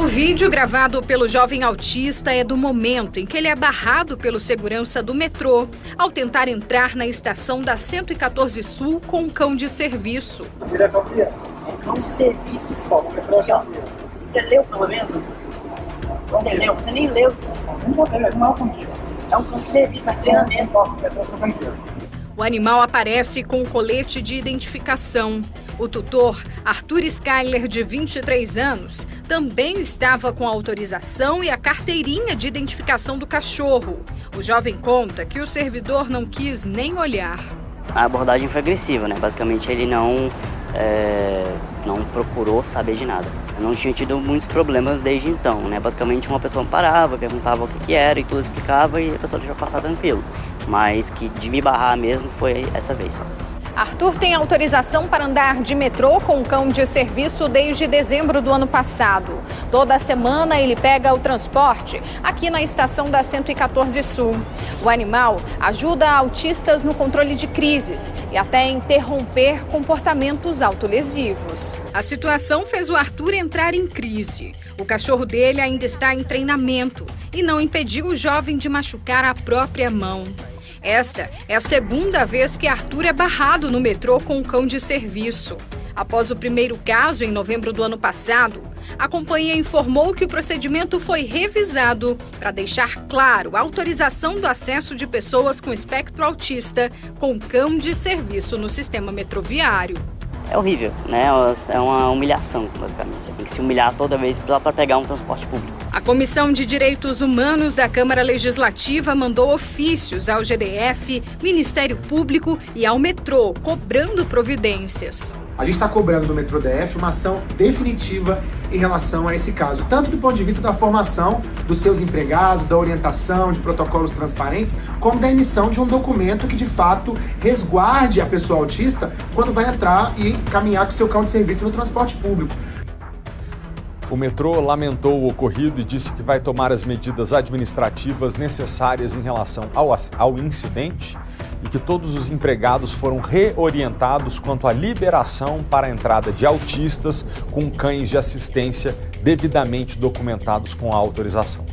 O vídeo gravado pelo jovem autista é do momento em que ele é barrado pelo segurança do metrô ao tentar entrar na estação da 114 Sul com um cão de serviço. Ele é campeão. É cão de serviço só. Você leu pelo menos? Você leu? Você nem leu. Não, não é um cão É um cão de serviço, tá treinamento. O animal aparece com colete de identificação. O tutor, Arthur Skyler, de 23 anos, também estava com a autorização e a carteirinha de identificação do cachorro. O jovem conta que o servidor não quis nem olhar. A abordagem foi agressiva, né? Basicamente ele não, é, não procurou saber de nada. Eu não tinha tido muitos problemas desde então, né? Basicamente uma pessoa parava, perguntava o que, que era e tudo explicava e a pessoa deixava passar tranquilo mas que de me barrar mesmo foi essa vez só. Arthur tem autorização para andar de metrô com cão de serviço desde dezembro do ano passado. Toda semana ele pega o transporte aqui na estação da 114 Sul. O animal ajuda autistas no controle de crises e até interromper comportamentos autolesivos. A situação fez o Arthur entrar em crise. O cachorro dele ainda está em treinamento e não impediu o jovem de machucar a própria mão. Esta é a segunda vez que Arthur é barrado no metrô com um cão de serviço. Após o primeiro caso, em novembro do ano passado, a companhia informou que o procedimento foi revisado para deixar claro a autorização do acesso de pessoas com espectro autista com cão de serviço no sistema metroviário. É horrível, né? É uma humilhação, basicamente. Você tem que se humilhar toda vez para pegar um transporte público. A Comissão de Direitos Humanos da Câmara Legislativa mandou ofícios ao GDF, Ministério Público e ao metrô, cobrando providências. A gente está cobrando do Metrô DF uma ação definitiva em relação a esse caso, tanto do ponto de vista da formação dos seus empregados, da orientação de protocolos transparentes, como da emissão de um documento que de fato resguarde a pessoa autista quando vai entrar e caminhar com seu cão de serviço no transporte público. O metrô lamentou o ocorrido e disse que vai tomar as medidas administrativas necessárias em relação ao, ao incidente e que todos os empregados foram reorientados quanto à liberação para a entrada de autistas com cães de assistência devidamente documentados com a autorização.